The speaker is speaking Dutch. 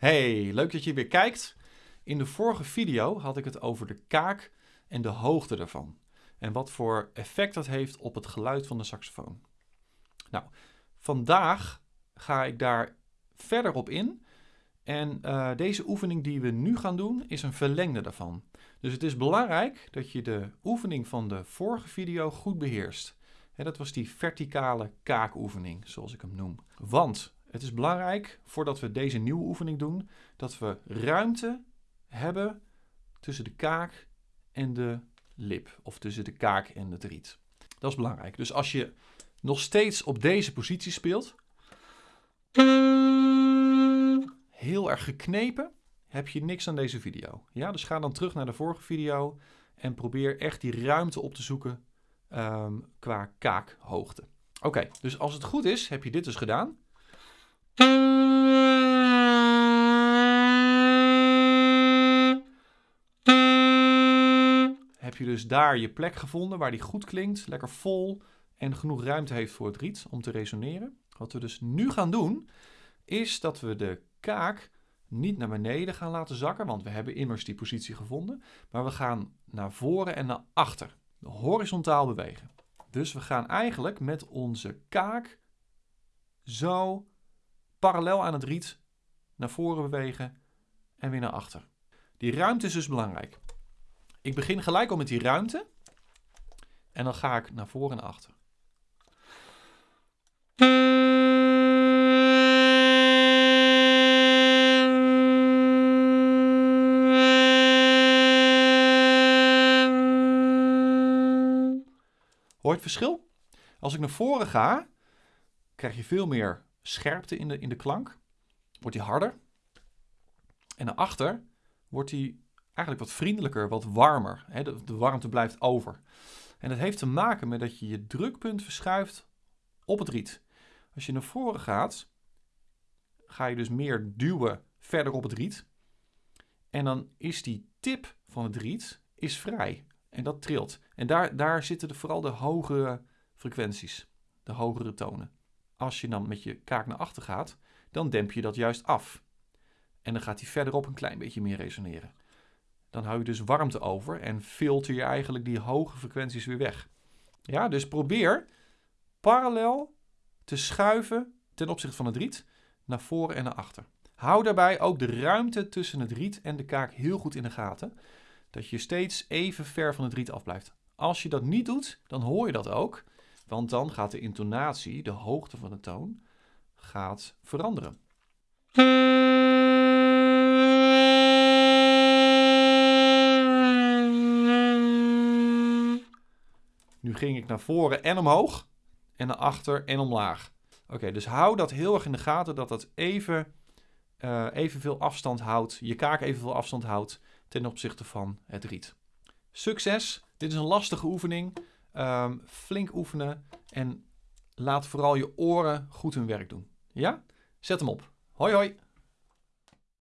Hey, leuk dat je weer kijkt. In de vorige video had ik het over de kaak en de hoogte daarvan. En wat voor effect dat heeft op het geluid van de saxofoon. Nou, vandaag ga ik daar verder op in. En uh, deze oefening die we nu gaan doen is een verlengde daarvan. Dus het is belangrijk dat je de oefening van de vorige video goed beheerst. Dat was die verticale kaakoefening, zoals ik hem noem. Want het is belangrijk, voordat we deze nieuwe oefening doen, dat we ruimte hebben tussen de kaak en de lip. Of tussen de kaak en het riet. Dat is belangrijk. Dus als je nog steeds op deze positie speelt, heel erg geknepen, heb je niks aan deze video. Ja, dus ga dan terug naar de vorige video en probeer echt die ruimte op te zoeken um, qua kaakhoogte. Oké, dus als het goed is, heb je dit dus gedaan. Heb je dus daar je plek gevonden waar die goed klinkt, lekker vol en genoeg ruimte heeft voor het riet om te resoneren. Wat we dus nu gaan doen, is dat we de kaak niet naar beneden gaan laten zakken, want we hebben immers die positie gevonden. Maar we gaan naar voren en naar achter, horizontaal bewegen. Dus we gaan eigenlijk met onze kaak zo parallel aan het riet naar voren bewegen en weer naar achter. Die ruimte is dus belangrijk. Ik begin gelijk al met die ruimte en dan ga ik naar voren en achter. Hoor je het verschil? Als ik naar voren ga, krijg je veel meer scherpte in de, in de klank. Wordt die harder. En naar achter wordt die eigenlijk wat vriendelijker, wat warmer. De, de warmte blijft over. En dat heeft te maken met dat je je drukpunt verschuift op het riet. Als je naar voren gaat, ga je dus meer duwen verder op het riet. En dan is die tip van het riet is vrij. En dat trilt. En daar, daar zitten de, vooral de hogere frequenties, de hogere tonen. Als je dan met je kaak naar achter gaat, dan demp je dat juist af. En dan gaat hij verderop een klein beetje meer resoneren. Dan hou je dus warmte over en filter je eigenlijk die hoge frequenties weer weg. Ja, dus probeer parallel te schuiven ten opzichte van het riet naar voren en naar achter. Hou daarbij ook de ruimte tussen het riet en de kaak heel goed in de gaten dat je steeds even ver van het riet afblijft. Als je dat niet doet, dan hoor je dat ook, want dan gaat de intonatie, de hoogte van de toon, gaat veranderen. Nu ging ik naar voren en omhoog en naar achter en omlaag. Oké, dus hou dat heel erg in de gaten dat dat even, uh, evenveel afstand houdt, je kaak evenveel afstand houdt ten opzichte van het riet. Succes! Dit is een lastige oefening. Ehm, flink oefenen en laat vooral je oren goed hun werk doen. Ja? Zet hem op. Hoi hoi!